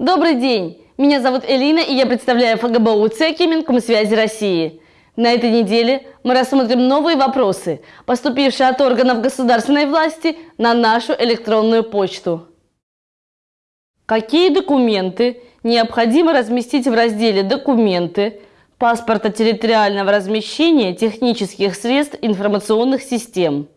Добрый день! Меня зовут Элина, и я представляю ФГБУ ЦЕКИ Минкомсвязи России. На этой неделе мы рассмотрим новые вопросы, поступившие от органов государственной власти на нашу электронную почту. Какие документы необходимо разместить в разделе «Документы» паспорта территориального размещения технических средств информационных систем?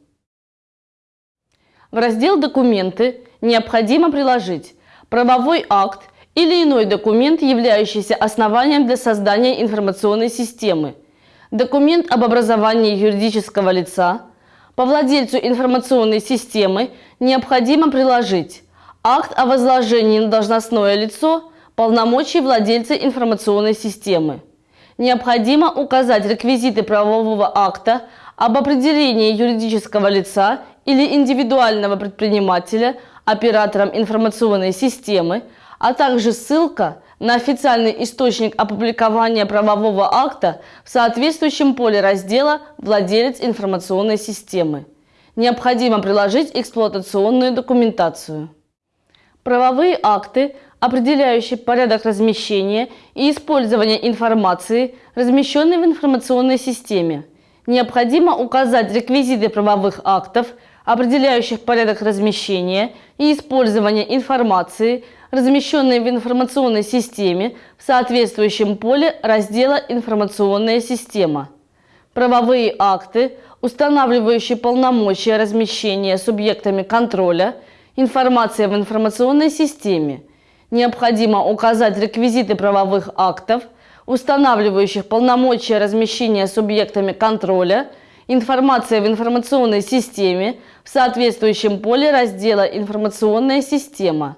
В раздел «Документы» необходимо приложить правовой акт или иной документ, являющийся основанием для создания информационной системы, документ об образовании юридического лица, по владельцу информационной системы необходимо приложить акт о возложении на должностное лицо полномочий владельца информационной системы. Необходимо указать реквизиты правового акта об определении юридического лица или индивидуального предпринимателя оператором информационной системы, а также ссылка на официальный источник опубликования правового акта в соответствующем поле раздела «Владелец информационной системы». Необходимо приложить эксплуатационную документацию. Правовые акты, определяющие порядок размещения и использования информации, размещенной в информационной системе. Необходимо указать реквизиты правовых актов – определяющих порядок размещения и использования информации, размещенной в информационной системе в соответствующем поле раздела «Информационная система». Правовые акты, устанавливающие полномочия размещения субъектами контроля, информация в информационной системе. Необходимо указать реквизиты правовых актов, устанавливающих полномочия размещения субъектами контроля – Информация в информационной системе в соответствующем поле раздела «Информационная система».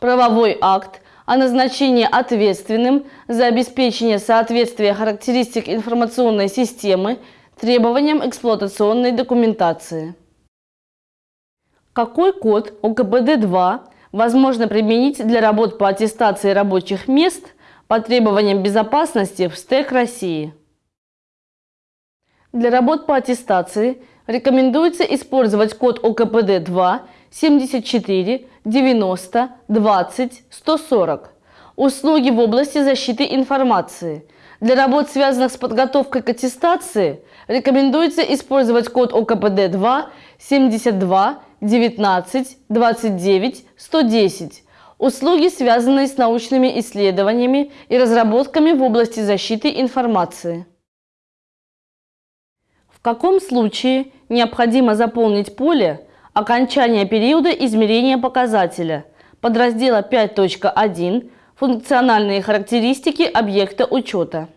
Правовой акт о назначении ответственным за обеспечение соответствия характеристик информационной системы требованиям эксплуатационной документации. Какой код ОКПД-2 возможно применить для работ по аттестации рабочих мест по требованиям безопасности в СТЭК России? Для работ по аттестации рекомендуется использовать код ОКПД-2 74 90 20 140. Услуги в области защиты информации. Для работ, связанных с подготовкой к аттестации, рекомендуется использовать код ОКПД-2 72 19 29 110. Услуги, связанные с научными исследованиями и разработками в области защиты информации. В каком случае необходимо заполнить поле окончания периода измерения показателя подраздела 5.1 «Функциональные характеристики объекта учета».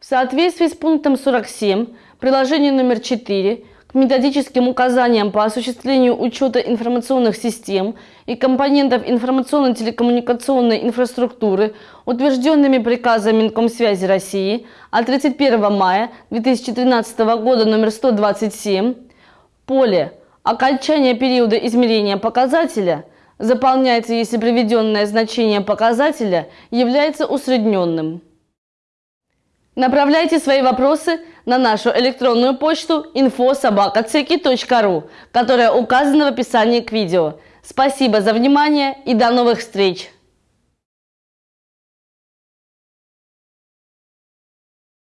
В соответствии с пунктом 47 приложения номер 4 к методическим указаниям по осуществлению учета информационных систем и компонентов информационно-телекоммуникационной инфраструктуры, утвержденными приказом Минкомсвязи России от 31 мая 2013 года номер 127, поле «Окончание периода измерения показателя» заполняется, если приведенное значение показателя является усредненным. Направляйте свои вопросы на нашу электронную почту info.sobaka.ceki.ru, которая указана в описании к видео. Спасибо за внимание и до новых встреч!